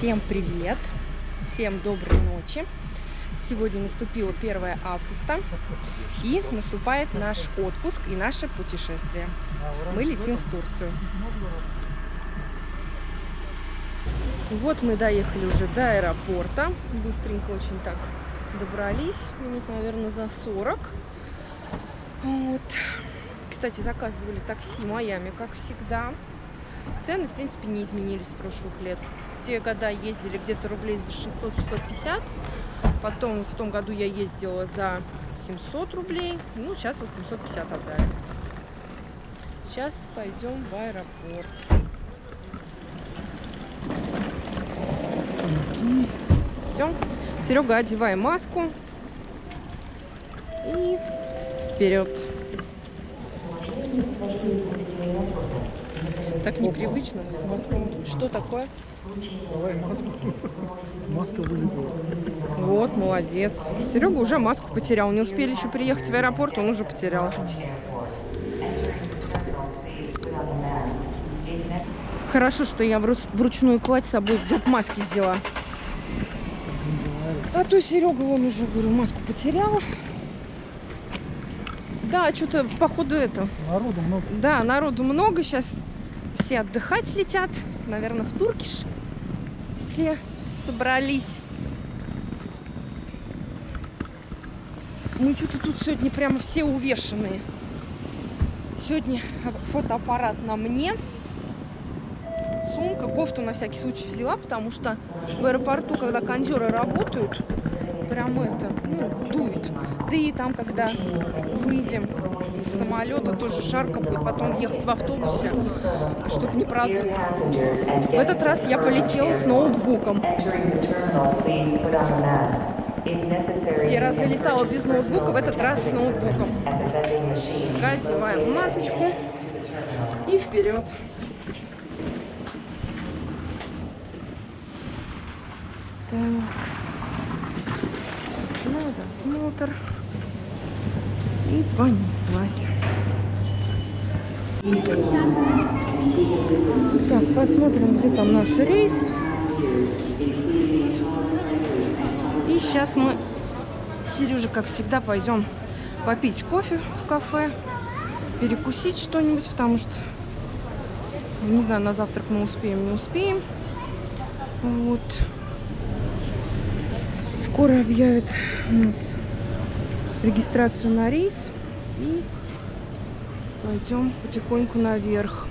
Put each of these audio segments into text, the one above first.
Всем привет! Всем доброй ночи! Сегодня наступило 1 августа и наступает наш отпуск и наше путешествие. Мы летим в Турцию. Вот мы доехали уже до аэропорта. Быстренько очень так добрались. Минут, наверное, за 40. Вот. Кстати, заказывали такси Майами, как всегда. Цены, в принципе, не изменились с прошлых лет. Те года ездили где-то рублей за 600-650. Потом в том году я ездила за 700 рублей. Ну, сейчас вот 750 отдали. Сейчас пойдем в аэропорт. Все. Серега, одевай маску. И вперед. Так непривычно с маской. Что такое? Давай маску. Маска вылетела. Вот, молодец. Серега уже маску потерял. Не успели еще приехать в аэропорт, он уже потерял. Хорошо, что я вру- вручную кладь с собой вдруг маски взяла. А то Серега, он уже, говорю, маску потерял. Да, что-то, походу, это, Народу много. да, народу много. Сейчас все отдыхать летят. Наверное, в Туркиш. Все собрались. Мы что-то тут сегодня прямо все увешанные. Сегодня фотоаппарат на мне. Сумка, кофту на всякий случай взяла, потому что в аэропорту, когда кондеры работают, прям это, ну, дует. Да и там, когда выйдем с самолета, тоже жарко будет, потом ехать в автобусе, чтобы не продуло. В этот раз я полетела с ноутбуком. Все разы летала без ноутбука, в этот раз с ноутбуком. Одеваем масочку и вперед. Так. Сейчас надо осмотр. И понеслась. Так, посмотрим, где там наш рейс. И сейчас мы, Сережа, как всегда, пойдем попить кофе в кафе, перекусить что-нибудь, потому что, не знаю, на завтрак мы успеем, не успеем. Вот. Скоро объявят у нас регистрацию на рейс. И пойдем потихоньку наверх.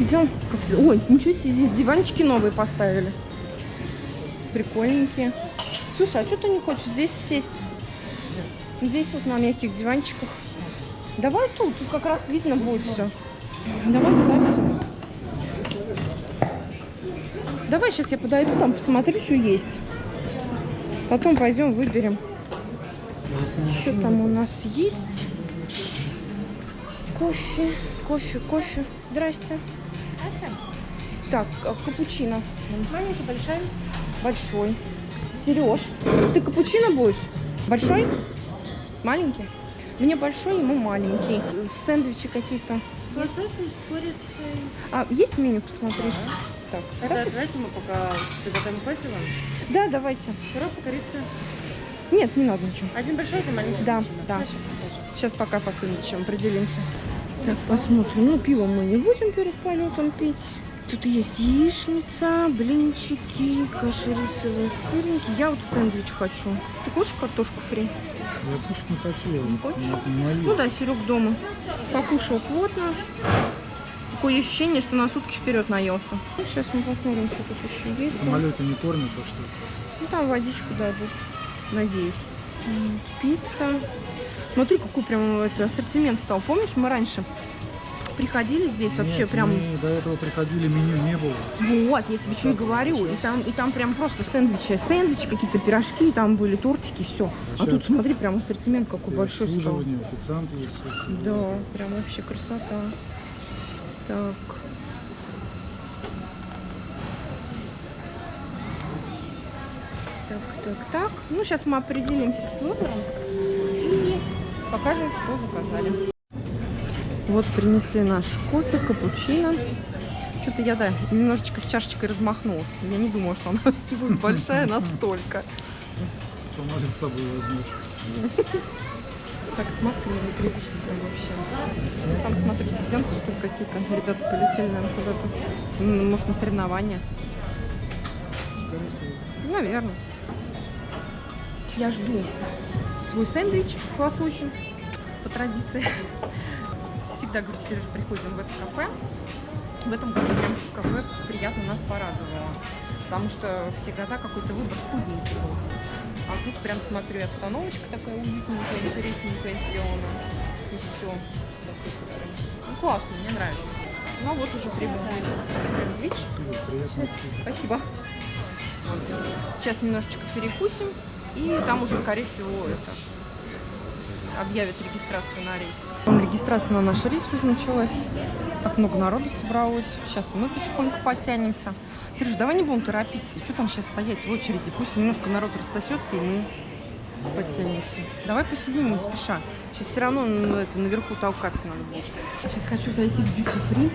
Идем. Ой, ничего себе, здесь диванчики новые поставили. Прикольненькие. Слушай, а что ты не хочешь здесь сесть? Здесь вот на мягких диванчиках. Давай тут, тут как раз видно будет все. Давай ставься. Давай сейчас я подойду там, посмотрю, что есть. Потом пойдем выберем. Что там у нас есть? Кофе, кофе, кофе. Здрасте. Так, а капучино. Маленький, большой. Большой. Сереж, ты капучино будешь? Большой? Маленький? Мне большой, ему маленький. Сэндвичи какие-то. Лосось с курицей. А, есть меню посмотреть? Так, Это давайте мы пока приготовим кофе вам. Да, давайте. Сироп, корица. Нет, не надо ничего. Один большой, один маленький. Да, капучино. да. Хорошо, хорошо. Сейчас пока по сэндвичам определимся. Так, посмотрим. Ну, пиво мы не будем перед полетом пить. Тут есть яичница, блинчики, рисовые, сырники. Я вот сэндвич хочу. Ты хочешь картошку фри? Я кушать не хотел. Не хочешь? Не. Ну да, Серег дома. Покушал плотно. Такое ощущение, что на сутки вперед наелся. Сейчас мы посмотрим, что тут еще В есть. самолете не кормят, так что Ну, там водичку дадут. Надеюсь. Пицца. Смотри, какой прям это, ассортимент стал. Помнишь, мы раньше приходили здесь вообще Нет, прям... мы до этого приходили, меню не было. Вот, я тебе что и говорю. И там, и там прям просто сэндвичи, сэндвичи, какие-то пирожки, там были тортики, все. А Сейчас. тут смотри, прям ассортимент какой большой стал. официант есть. Да, прям вообще красота. Так. Так, так, так. Ну, сейчас мы определимся с выбором и покажем, что заказали. Вот принесли наш кофе, капучино. Что-то я, да, немножечко с чашечкой размахнулась. Я не думала, что она будет большая настолько. Сама ли с собой возьмешь. Так, с масками непривычно прям вообще. Там смотрю, студенты, что какие-то. Ребята полетели, наверное, куда-то. М, Может, на соревнования. Наверное. Я жду свой сэндвич с лососем по традиции. Всегда говорю, Сереж, приходим в это кафе. В этом году прям кафе приятно нас порадовало. Потому что в те года какой-то выбор скудненький был. А тут прям смотрю, обстановочка такая уютненькая, интересненькая сделана. И все. Ну, классно, мне нравится. Ну, а вот уже прибыл мой сэндвич. Спасибо. Сейчас немножечко перекусим, и там уже, скорее всего, это объявят регистрацию на рейс. Регистрация на наш рейс уже началась. Так много народу собралось. Сейчас мы потихоньку подтянемся. Сереж, давай не будем торопиться. Что там сейчас стоять в очереди? Пусть немножко народ рассосется, и мы подтянемся. Давай посидим не спеша. Сейчас все равно ну, это, наверху толкаться надо будет. Сейчас хочу зайти в Duty Free,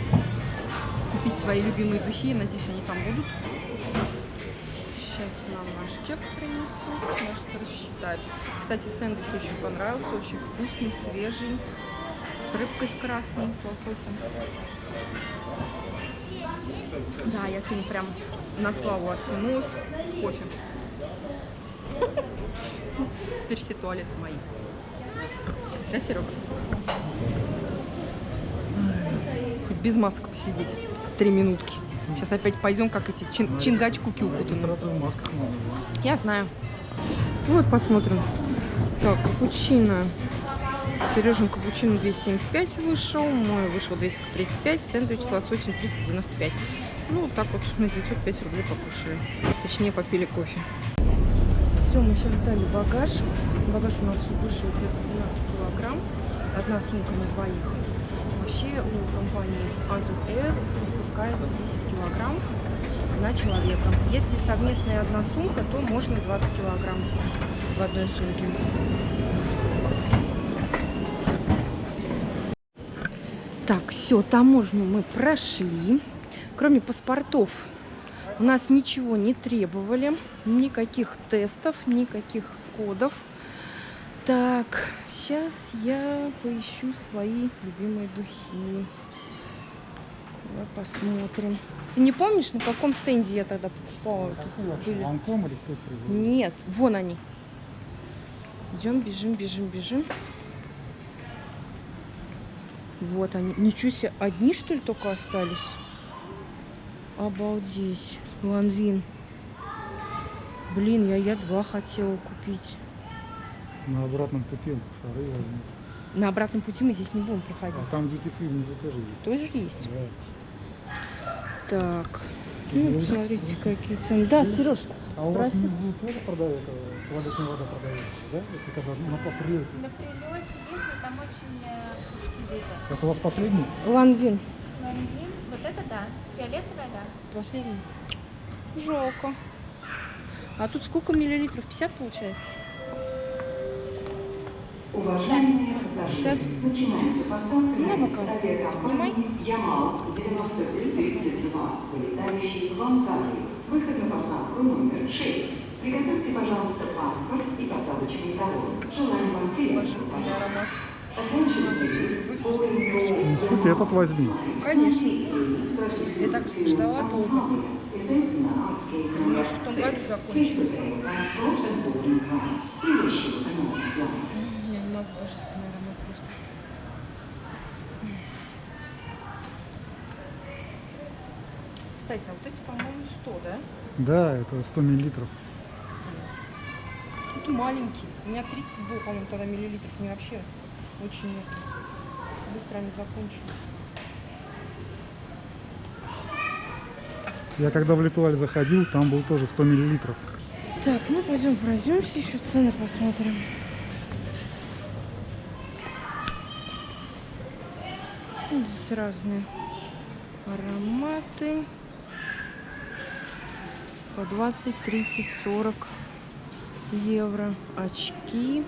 купить свои любимые духи. Надеюсь, они там будут. Сейчас нам наш чек принесут, кажется, рассчитают. Кстати, сэндвич очень понравился, очень вкусный, свежий, с рыбкой с красной, с лососем. Да, я сегодня прям на славу оттянулась кофе. Теперь все туалеты мои. Да, Серега? Хоть без масок посидеть. Три минутки. Сейчас опять пойдем, как эти чин- чингачкуки в масках надо, да? Я знаю. Вот посмотрим. Так, капучино. Сережин капучино 275 вышел, мой вышел 235, сэндвич с лососем 395. Ну, вот так вот на 905 рублей покушали. Точнее, попили кофе. Все, мы сейчас сдали багаж. Багаж у нас вышел где-то 12 килограмм. Одна сумка на двоих. Вообще у компании Azul Air выпускается 10 килограмм на человека. Если совместная одна сумка, то можно 20 килограмм в одной сумке. Так, все, таможню мы прошли. Кроме паспортов у нас ничего не требовали. Никаких тестов, никаких кодов. Так, сейчас я поищу свои любимые духи. Давай посмотрим. Ты не помнишь, на каком стенде я тогда покупала? Были? Ланком или кто? Нет, вон они. Идем, бежим, бежим, бежим. Вот они. Ничего себе, одни что ли только остались? Обалдеть. Ланвин. Блин, я, я два хотела купить. На обратном пути шары возьмут. На обратном пути мы здесь не будем проходить. А там duty free внизу тоже есть. Тоже есть. Да. Так. Ну, посмотрите, какие цены. Да, Сереж, А у вас спроси. тоже продают, э, туалетная вода продается, да? Если когда на прилете. На прилете есть, но там очень э. Это у вас последний? Ланвин. Ланвин, вот это да. Фиолетовая, да. Последний. Жалко. А тут сколько миллилитров? 50 получается? Уважаемые 50? пассажиры, начинается посадка На на авиакомпании Ямал 9332, вылетающий в Анталию. Выход на посадку номер 6. Приготовьте, пожалуйста, паспорт и посадочный талон. Желаем вам приятного Хоть этот возьми. Конечно. Я так ждала долго. Может, году закончилось. Я не могу, божественный аромат просто. Кстати, а вот эти, по-моему, 100, да? Да, это 100 миллилитров. Тут маленький. У меня 30 было, по-моему, тогда миллилитров. Мне вообще очень. Быстро они закончились. Я когда в Литуаль заходил, там был тоже 100 миллилитров. Так, ну пойдем пройдемся, еще цены посмотрим. Здесь разные ароматы. По 20, 30, 40 евро. Очки.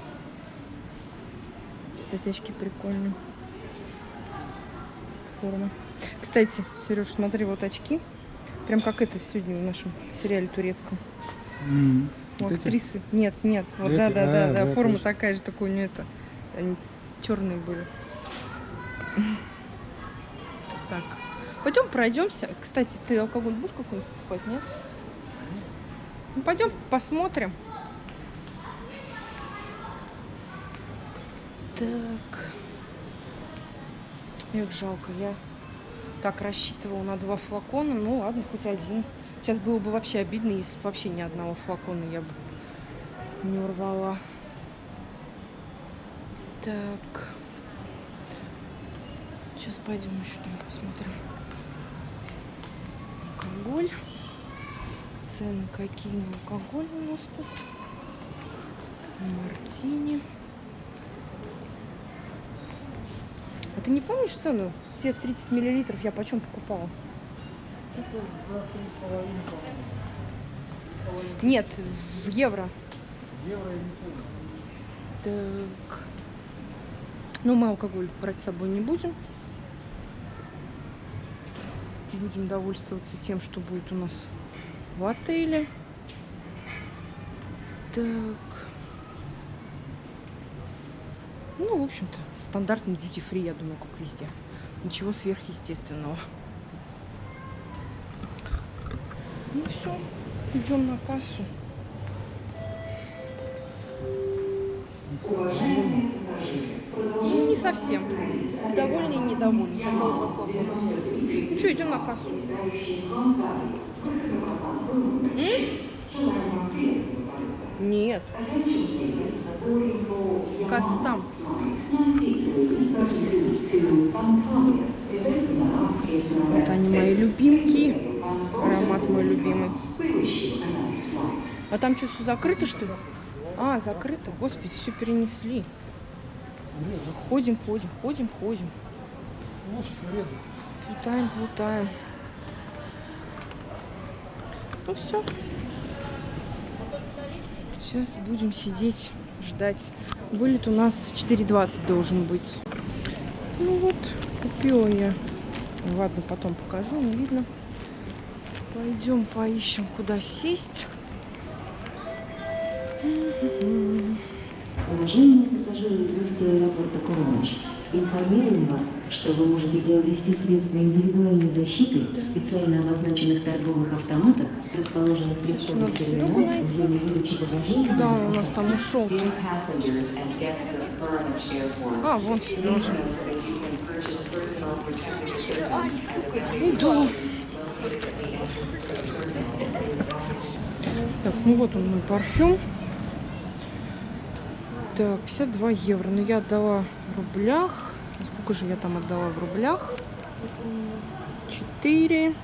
Кстати, очки прикольные. Форма. Кстати, Сереж, смотри, вот очки. Прям как это сегодня в нашем сериале турецком. У вот эти? актрисы. Нет, нет. Вот Эти? да, да, А, да, да. да, Форма точно. такая же, такой у нее это. Они черные были. Так. Пойдем пройдемся. Кстати, ты алкоголь будешь какой-нибудь покупать, нет? Ну, пойдем посмотрим. Так. Эх, жалко, я так рассчитывала на два флакона. Ну ладно, хоть один. Сейчас было бы вообще обидно, если бы вообще ни одного флакона я бы не урвала. Так. Сейчас пойдем еще там посмотрим. Алкоголь. Цены какие на алкоголь у нас тут. Мартини. А ты не помнишь цену? Те 30 миллилитров я почем покупала? Нет, в евро. Евро я не помню. Так. Ну, мы алкоголь брать с собой не будем. Будем довольствоваться тем, что будет у нас в отеле. Так. Ну, в общем-то, стандартный duty free, я думаю, как везде. Ничего сверхъестественного. Ну все, идем на кассу. Ну, не совсем. Довольны и недовольны. Хотела бы. Ну что, идем на кассу. летающие в Анталию. Выход на посадку номер 6. Желаем вам приятного полета. Нет, Yamaha там. Flight 9332 to Antalya is open now in Вот они мои любимки. Аромат мой любимый. А там что, все закрыто, что ли? А, закрыто. Господи, все перенесли. Ходим, ходим, ходим, ходим. Плутаем, плутаем. Ну все. Сейчас будем сидеть, ждать. Вылет у нас в 4.20 должен быть. Ну вот, купила я. Ладно, потом покажу, не видно. Пойдем поищем, куда сесть. Уважаемые пассажиры и гости аэропорта Куроныч, информируем вас, что вы можете приобрести средства индивидуальной защиты в специально обозначенных торговых автоматах, расположенных при входе в терминал в зоне выдачи багажа и Да, у нас там ушел. А, вон Сережа. Иду. Так, ну вот он мой парфюм. Так, 52 евро. Но я отдала в рублях. Сколько же я там отдала в рублях? 4.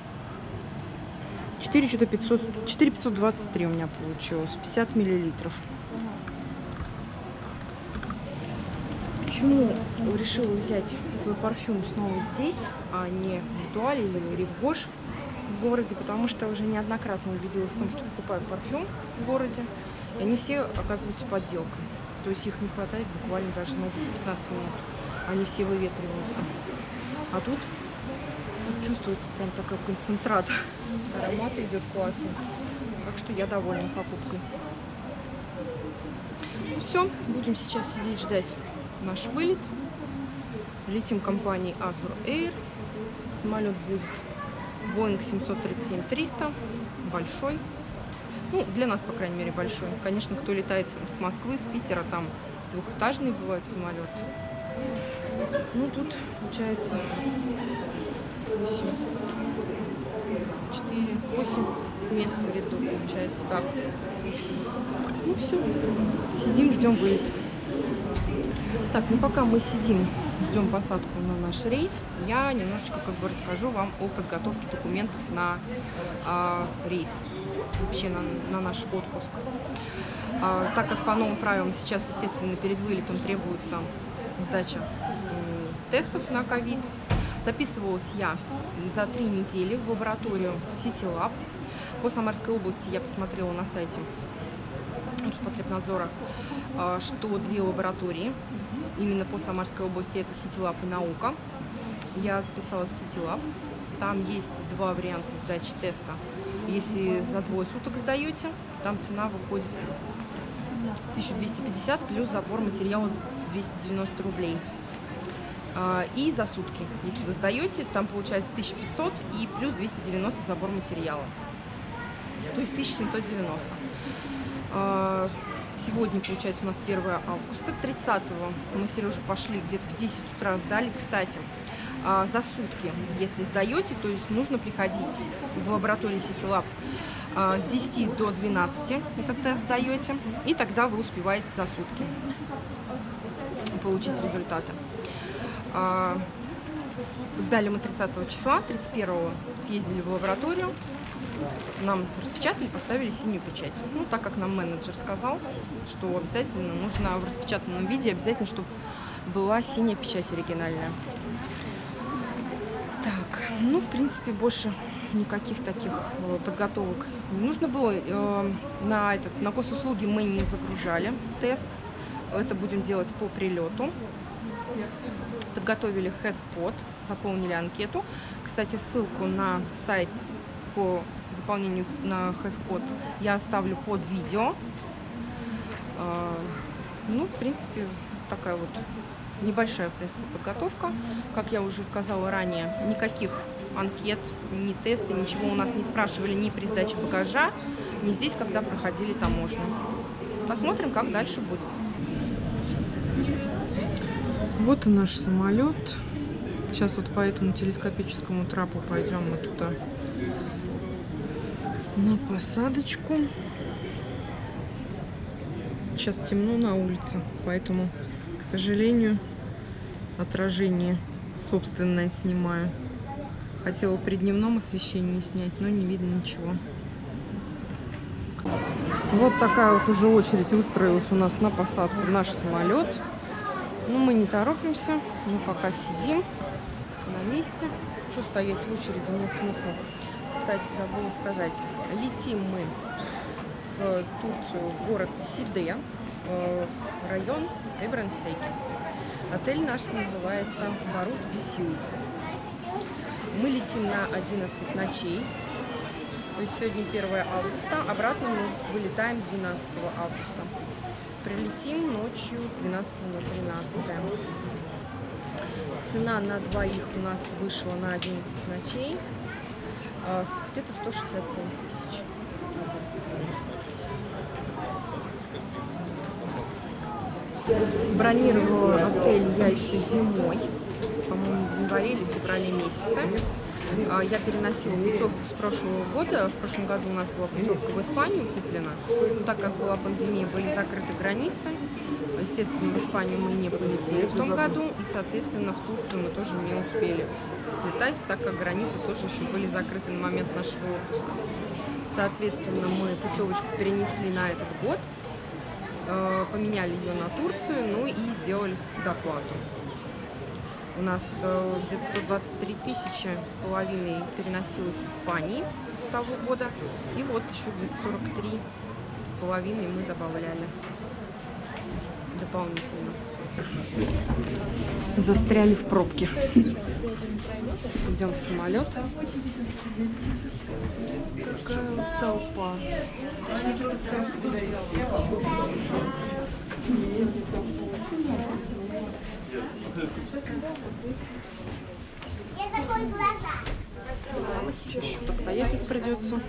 4 что-то 500. 4 523 у меня получилось. 50 миллилитров. Почему решила взять свой парфюм снова здесь, а не в Дуале или Рivgosh в городе? Потому что уже неоднократно убедилась в том, что покупаю парфюм в городе, и они все оказываются подделкой. То есть их не хватает буквально даже на 10-15 минут. Они все выветриваются. А тут, тут чувствуется прям такой концентрат. Аромат идет классный. Так что я довольна покупкой. Все, будем сейчас сидеть ждать наш вылет. Летим компанией Azur Air. Самолет будет Boeing 737-300. Большой. Ну, для нас, по крайней мере, большой. Конечно, кто летает с Москвы, с Питера, там двухэтажные бывают самолеты. Ну, тут получается 8, 4, 8 мест в ряду, получается так. Ну, все. Сидим, ждем вылет. Так, ну пока мы сидим, ждем посадку на наш рейс, я немножечко как бы расскажу вам о подготовке документов на а, рейс, вообще на, на наш отпуск. А, так как по новым правилам сейчас, естественно, перед вылетом требуется сдача тестов на ковид, записывалась я за три недели в лабораторию CityLab. По Самарской области я посмотрела на сайте Роспотребнадзора, а, что две лаборатории именно по Самарской области это CityLab и наука. Я записалась в CityLab Там есть два варианта сдачи теста. Если за двое суток сдаете, там цена выходит 1250 плюс забор материала 290 рублей. А, И за сутки, если вы сдаете, там получается 1500 и плюс 290 забор материала. То есть 1790. А, Сегодня, получается, у нас 1 августа. 30 мы с Сережей пошли где-то в 10 утра сдали. Кстати, за сутки, если сдаете, то есть нужно приходить в лабораторию Ситилаб а, с 10 до 12 этот тест сдаете, и тогда вы успеваете за сутки получить результаты. А, Сдали мы 30 числа, 31 съездили в лабораторию, нам распечатали, поставили синюю печать. Ну, так как нам менеджер сказал, что обязательно нужно в распечатанном виде, обязательно, чтобы была синяя печать оригинальная. Ну, в принципе, больше никаких таких э, подготовок не нужно было. Э, На, этот, на госуслуги мы не загружали тест. Это будем делать по прилету. Подготовили хэс-код, заполнили анкету. Кстати, ссылку на сайт по заполнению на хэс-код я оставлю под видео. А, Ну, в принципе, такая вот небольшая, в принципе, подготовка. Как я уже сказала ранее, никаких анкет, ни тесты, ничего у нас не спрашивали ни при сдаче багажа, ни здесь, когда проходили таможню. Посмотрим, как дальше будет. Вот и наш самолет. Сейчас вот по этому телескопическому трапу пойдем мы туда на посадочку. Сейчас темно на улице, поэтому, к сожалению, отражение собственное снимаю. Хотела при дневном освещении снять, но не видно ничего. Вот такая вот уже очередь выстроилась у нас на посадку наш самолет. Но мы не торопимся, мы пока сидим на месте. Что стоять в очереди, нет смысла. Кстати, забыла сказать, летим мы в Турцию, в город Сиде, э, район Эбрансейки. Отель наш называется Барут Бисюит. Мы летим на 11 ночей. То есть сегодня 1 августа, обратно мы вылетаем 12 августа. Прилетим ночью 12 на 13. Цена на двоих у нас вышла на 11 ночей. а, Где-то 167 тысяч. Бронировала отель я еще зимой, по-моему, в январе или феврале месяце. А, Я переносила путевку с прошлого года. В прошлом году у нас была путевка в Испанию куплена. Но так как была пандемия, были закрыты границы. Естественно, в Испанию мы не полетели в том году. И, соответственно, в Турцию мы тоже не успели слетать, так как границы тоже еще были закрыты на момент нашего отпуска. Соответственно, мы путевочку перенесли на этот год, поменяли ее на Турцию, ну и сделали доплату. У нас э, где-то 123 тысячи с половиной переносилось с Испании с того года. И вот еще где-то 43 с половиной мы добавляли дополнительно. Застряли в пробке. Идем в самолет. Такая вот толпа. Сейчас еще постоять тут придется.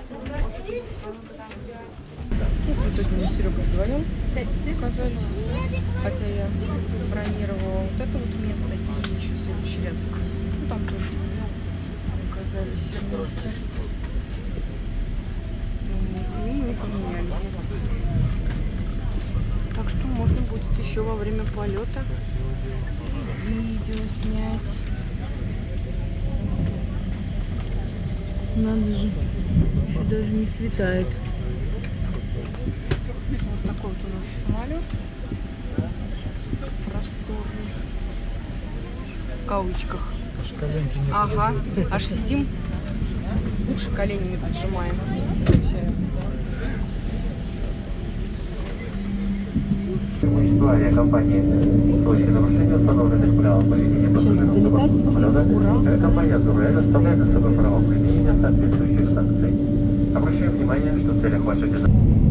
Ну, в итоге мы с Серегой вдвоем оказались. Хотя я бронировала вот это вот место и еще следующий ряд. Ну, там тоже оказались вместе. И мы поменялись. Так что можно будет еще во время полета видео снять. Надо же, еще даже не светает. Вот такой вот у нас самолет. Просторный. В кавычках. Аж Ага, аж сидим, уши коленями поджимаем. Вообще. руководству авиакомпании. В случае нарушения установленных правил поведения пассажиров самолета, авиакомпания «Азурэль» оставляет за собой право применения соответствующих санкций. Обращаем внимание, что в целях вашей безопасности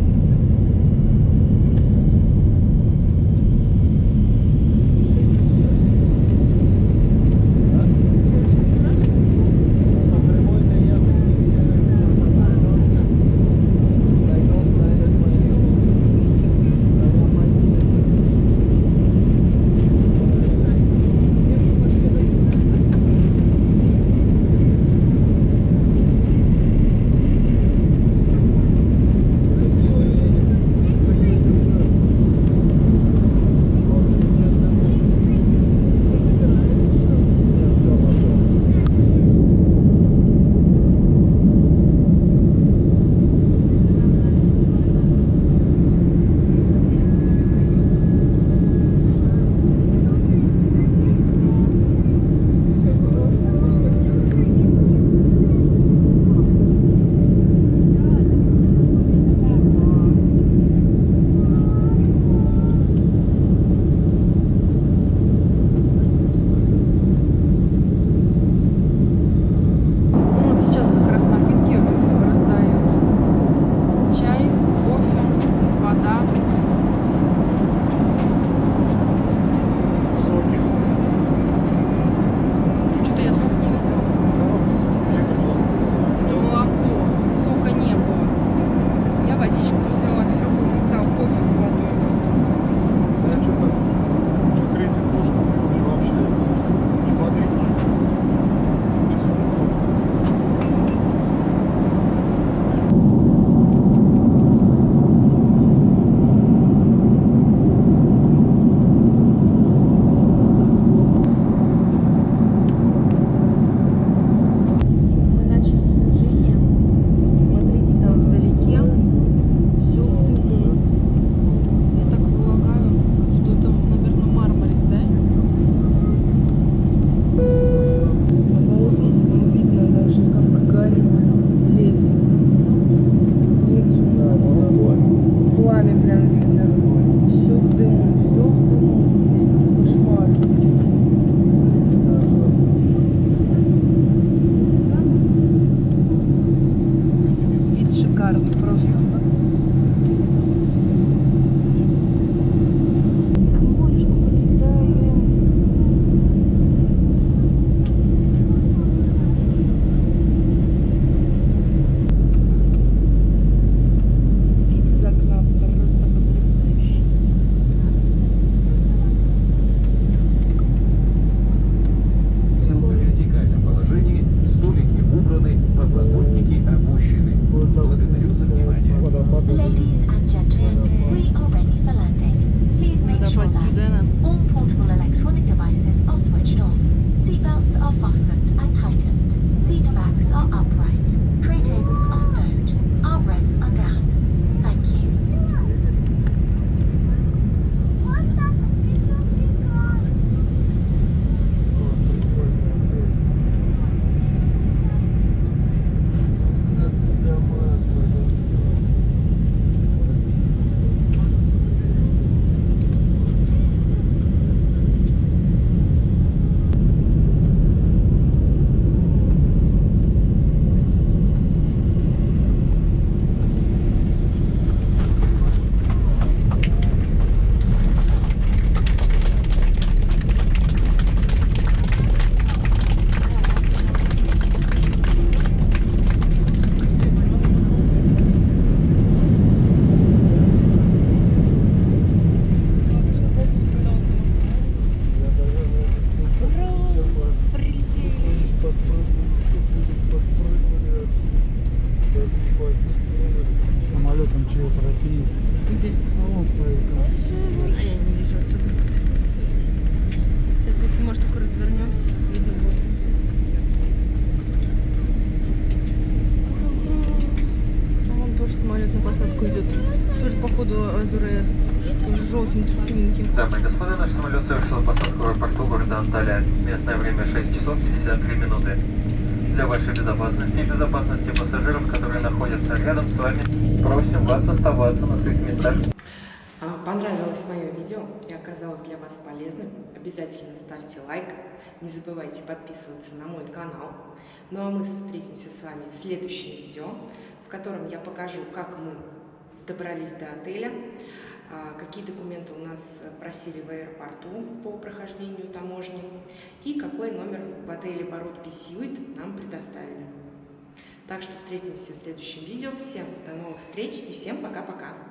самолет на посадку идет. Тоже, походу, Азуре. Тоже желтенький, синенький. Дамы и господа, наш самолет совершил посадку в аэропорту города Анталия. Местное время 6 часов 53 минуты. Для вашей безопасности и безопасности пассажиров, которые находятся рядом с вами, просим вас оставаться на своих местах. А, понравилось мое видео и оказалось для вас полезным, обязательно ставьте лайк. Не забывайте подписываться на мой канал. Ну а мы встретимся с вами в следующем видео, котором я покажу, как мы добрались до отеля, а, какие документы у нас просили в аэропорту по прохождению таможни и какой номер в отеле Барут Письюит нам предоставили. Так что встретимся в следующем видео. Всем до новых встреч и всем пока-пока!